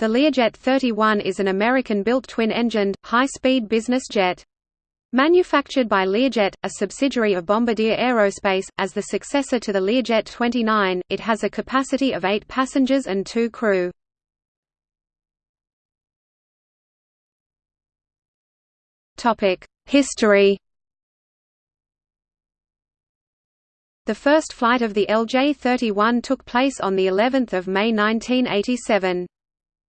The Learjet 31 is an American-built twin-engined, high-speed business jet. Manufactured by Learjet, a subsidiary of Bombardier Aerospace, as the successor to the Learjet 29, it has a capacity of 8 passengers and 2 crew. History The first flight of the LJ-31 took place on the 11th of May 1987.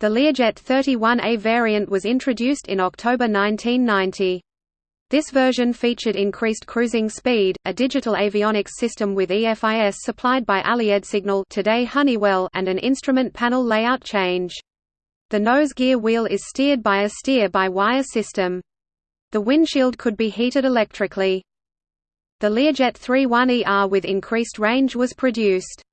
The Learjet 31A variant was introduced in October 1990. This version featured increased cruising speed, a digital avionics system with EFIS supplied by Allied Signal today Honeywell and an instrument panel layout change. The nose gear wheel is steered by a steer-by-wire system. The windshield could be heated electrically. The Learjet 31ER with increased range was produced.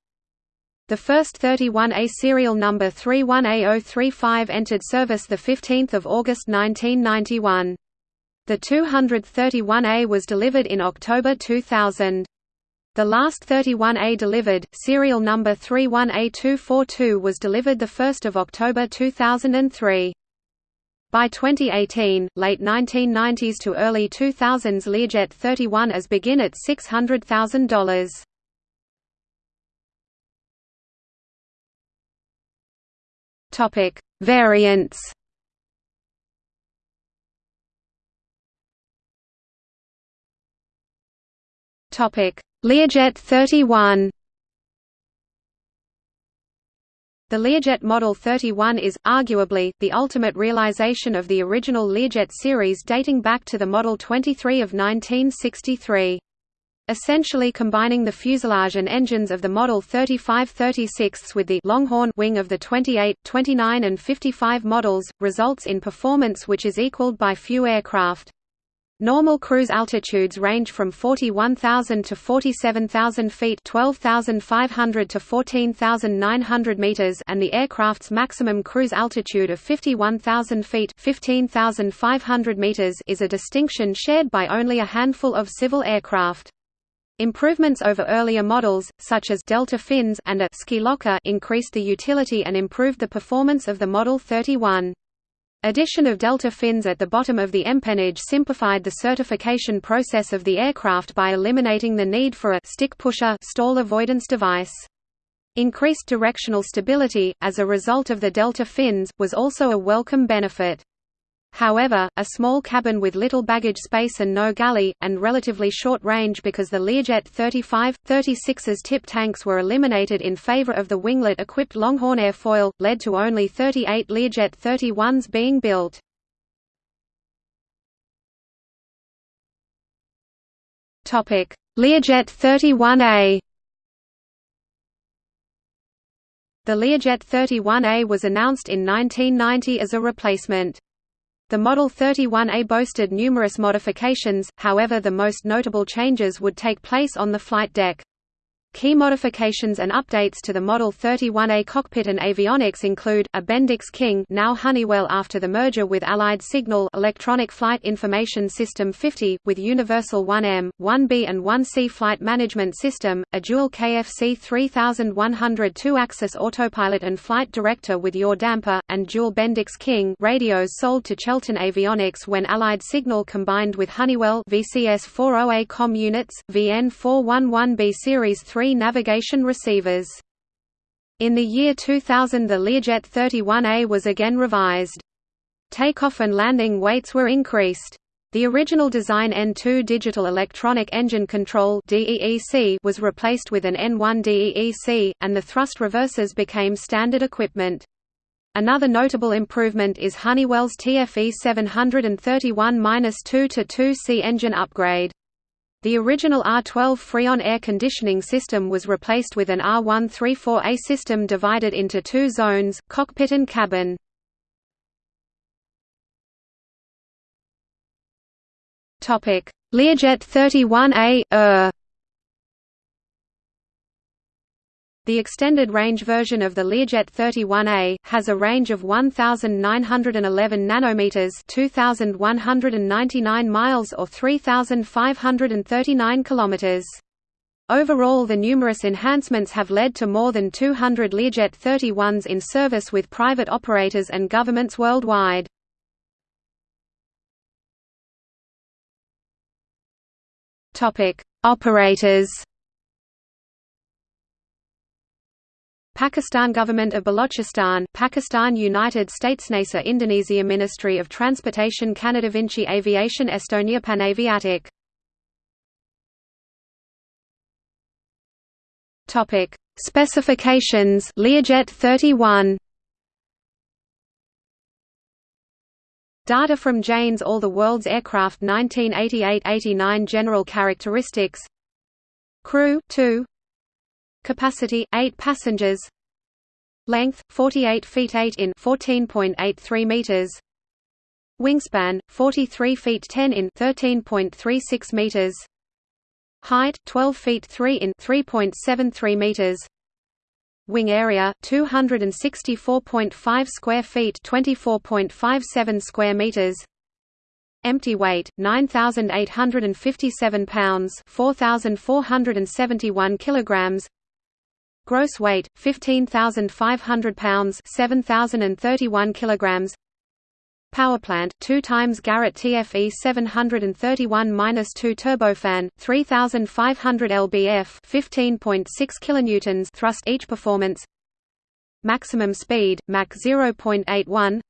The first 31A serial number 31A035 entered service 15 August 1991. The 231A was delivered in October 2000. The last 31A delivered, serial number 31A242 was delivered 1 October 2003. By 2018, late 1990s to early 2000s Learjet 31 as begin at $600,000. Topic: Variants. Topic: Learjet 31. The Learjet Model 31 is, arguably, the ultimate realization of the original Learjet series dating back to the Model 23 of 1963 essentially combining the fuselage and engines of the Model 35-36 with the Longhorn wing of the 28, 29 and 55 models, results in performance which is equaled by few aircraft. Normal cruise altitudes range from 41,000 to 47,000 feet 12,500 to 14,900 meters and the aircraft's maximum cruise altitude of 51,000 feet 15,500 meters is a distinction shared by only a handful of civil aircraft. Improvements over earlier models, such as delta fins and a ski locker increased the utility and improved the performance of the Model 31. Addition of delta fins at the bottom of the empennage simplified the certification process of the aircraft by eliminating the need for a stick pusher stall avoidance device. Increased directional stability, as a result of the delta fins, was also a welcome benefit. However, a small cabin with little baggage space and no galley, and relatively short range because the Learjet 35, 36's tip tanks were eliminated in favor of the winglet-equipped Longhorn airfoil, led to only 38 Learjet 31s being built. Learjet 31A The Learjet 31A was announced in 1990 as a replacement. The Model 31A boasted numerous modifications, however the most notable changes would take place on the flight deck. Key modifications and updates to the Model 31A cockpit and avionics include, a Bendix King now Honeywell after the merger with Allied Signal Electronic Flight Information System 50, with Universal 1M, 1B and 1C flight management system, a dual KFC 3100 two-axis autopilot and flight director with yaw damper, and dual Bendix King radios sold to Chelton Avionics when Allied Signal combined with Honeywell VCS 40A COM units, VN 411B Series 3 navigation receivers. In the year 2000 the Learjet 31A was again revised. Takeoff and landing weights were increased. The original design N2 Digital Electronic Engine Control was replaced with an N1 DEEC, and the thrust reversers became standard equipment. Another notable improvement is Honeywell's TFE 731-2 to 2C engine upgrade. The original R12 Freon air conditioning system was replaced with an R134A system divided into two zones, cockpit and cabin. Learjet 31A -er. The extended range version of the Learjet 31A has a range of 1911 nanometers, 2199 miles or 3539 kilometers. Overall the numerous enhancements have led to more than 200 Learjet 31s in service with private operators and governments worldwide. Topic: Operators Pakistan Government of Balochistan Pakistan United States NASA Indonesia Ministry of Transportation Canada Vinci Aviation Estonia Panaviatic Topic. Specifications Learjet 31 Data from Jane's All the World's Aircraft 1988–89 General characteristics. Crew 2 Capacity 8 passengers. Length 48 feet 8 in 14.83 meters. Wingspan 43 feet 10 in 13.36 meters. Height 12 feet 3 in 3.73 meters. Wing area 264.5 square feet 24.57 square meters. Empty weight 9857 pounds 4471 kilograms Gross weight 15500 pounds 7031 kilograms. Powerplant 2 times Garrett TFE 731-2 turbofan 3500 lbf 15.6 kilonewtons thrust each performance. Maximum speed Mach 0.81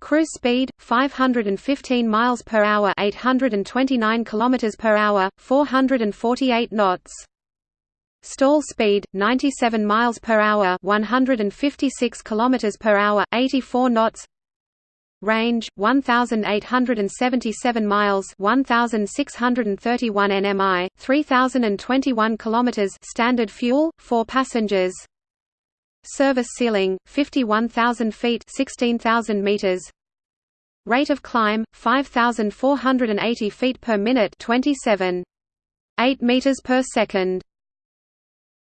Cruise speed 515 miles per hour 829 kilometers per hour 448 knots Stall speed 97 miles per hour, 156 kilometers per hour, 84 knots. Range 1877 miles, 1631 nmi, 3021 kilometers. Standard fuel, 4 passengers. Service ceiling 51000 feet, 16000 meters. Rate of climb 5480 feet per minute, 27 8 meters per second.